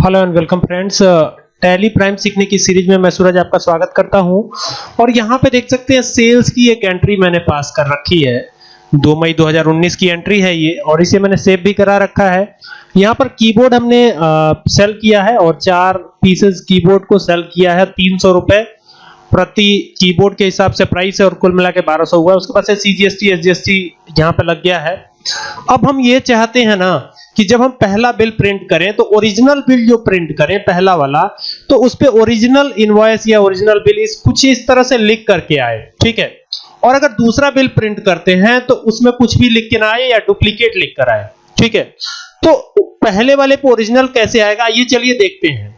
Hello and welcome friends Tally Prime सीखने की series में मैं सूरज आपका स्वागत करता हूँ। और यहाँ पे देख सकते हैं सेल्स की एक एंट्री मैंने पास कर रखी है। 2 मई 2019 की एंट्री है ये और इसे मैंने सेव भी करा रखा है। यहाँ पर कीबोर्ड हमने आ, सेल किया है और चार पीसेस कीबोर्ड को सेल किया है। तीन सौ रुपए प्रति कीबोर्ड के हिसाब से प्राइस है और कुल मिला के बारह सौ हुआ। उसके बाद से सीजीएसटी एसजीएसटी यहाँ पे लग गया है। अब हम ये चाहते हैं ना कि जब हम पहला बिल प्रिंट करें तो ओरिजिनल बिल जो प्रिंट करें, पहला वाला तो उस पे ओरिजिनल इनवॉइस या ओरिजिनल बिल इस कुछ इस तरह से लिख करके आए, ठीक है? और अगर दूसरा बिल प्रिंट करते हैं तो उसमें कुछ भी लिख के ना आए या डुप्लीकेट लिख कर आए, ठीक है? तो पहले वाले पे ओरिजिनल कैसे आएगा, ये चलिए देखते हैं।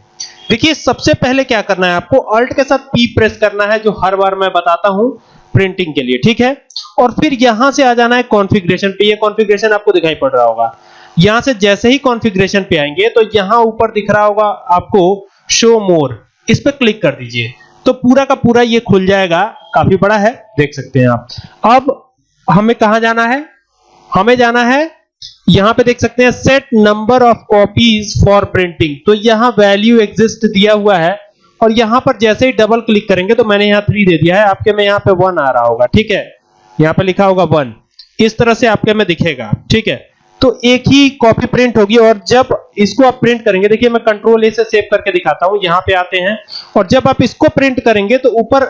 देखिए, सबसे पहले क्या करना है आपको अल्ट के साथ पी प्रेस करना है, जो हर बार मैं बताता हूँ प्रिंटिंग के लिए, ठीक है? और फिर यहाँ से आ जाना है कॉन्फ़िगरेशन पे ये कॉन्फ़िगरेशन आपको दिखाई पड़ रहा होगा। यहाँ से जैसे ही कॉन्फ़िगरेशन पे आएँगे तो यहाँ ऊपर दिख रहा होगा आपको शो मोर इस पर क्लिक कर दीजिए। तो पूरा का पूरा ये खुल जाएगा। काफ़ी बड़ा है, देख सकते हैं आप। अब हमें कहाँ जाना है? हमें जाना है, यहाँ पे देख सकते हैं set number of copies for printing तो यहाँ वैल्यू एग्जिस्ट दिया हुआ है, और यहाँ पर जैसे ही डबल क्लिक करेंगे तो मैंने यहाँ थ्री दे दिया है। आपके में यहाँ पे वन आ रहा होगा, ठीक है? यहाँ पे लिखा होगा वन इस तरह से आपके में दिखेगा, ठीक है? तो एक ही कॉपी प्रिंट होगी और जब इसको आप प्रिंट करेंगे, देखिए मैं कंट्रोल ए से सेव करके दिखाता हूँ, यहाँ पे आते हैं। और जब आप इसको प्रिंट करेंगे तो ऊपर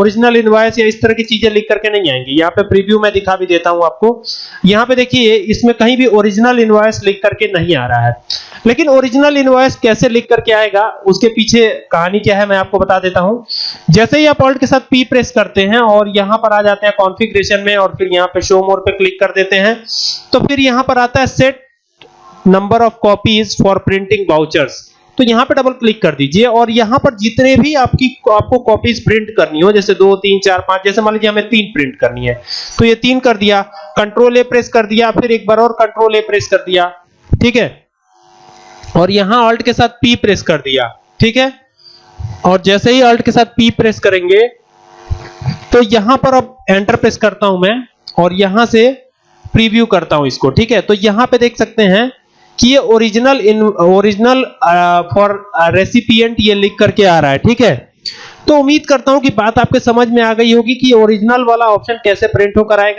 ओरिजिनल इनवॉइस या इस तरह की चीज़ें लिख करके नहीं आएँगी। यहाँ पे प्रीव्यू मैं दिखा भी देता हूँ आपको। यहाँ पे देखिए, इसमें कहीं भी ओरिजिनल इनवॉइस लिख करके नहीं आ रहा है। लेकिन ओरिजिनल इनवॉइस कैसे लिख करके आएगा, उसके पीछे कहानी क्या है, मैं आपको बता देता हूँ। जैसे ही आप ऑल्ट के साथ पी प्रेस करते हैं और यहाँ पर आ जाते हैं कॉन्फ़िगरेशन में और फिर यहाँ पे शो मोर पे क्लिक कर देते हैं तो फिर यहाँ पर आता है set number of copies for printing vouchers तो यहाँ पे डबल क्लिक कर दीजिए और यहाँ पर जितने भी आपकी, आपको कॉपीज प्रिंट करनी हो, जैसे दो, तीन, चार, पाँच, जैसे मान लीजिए हमें तीन प्रिंट करनी है तो ये तीन कर दिया कंट्रोल ए प्रेस कर दिया, फिर एक बार और कंट्रोल ए प्रेस कर दिया, ठीक है? और यहाँ अल्ट के साथ पी प्रेस कर दिया, ठीक है? और जैसे ही अल्ट के साथ पी प्रेस करेंगे तो यहाँ पर अब एंटर प्रेस करता हूँ मैं, और यहाँ से प्रीव्यू करता हूँ इसको, ठीक है? तो यहाँ पे देख सकते हैं कि ये ओरिजिनल ओरिजिनल फॉर रेसिपिएंट ये लिख करके आ रहा है, ठीक है? तो उम्मीद करता हूँ कि बात आपके समझ में आ गई होगी कि ओरिजिनल वाला ऑप्शन कैसे प्रिंट होकर आएगा।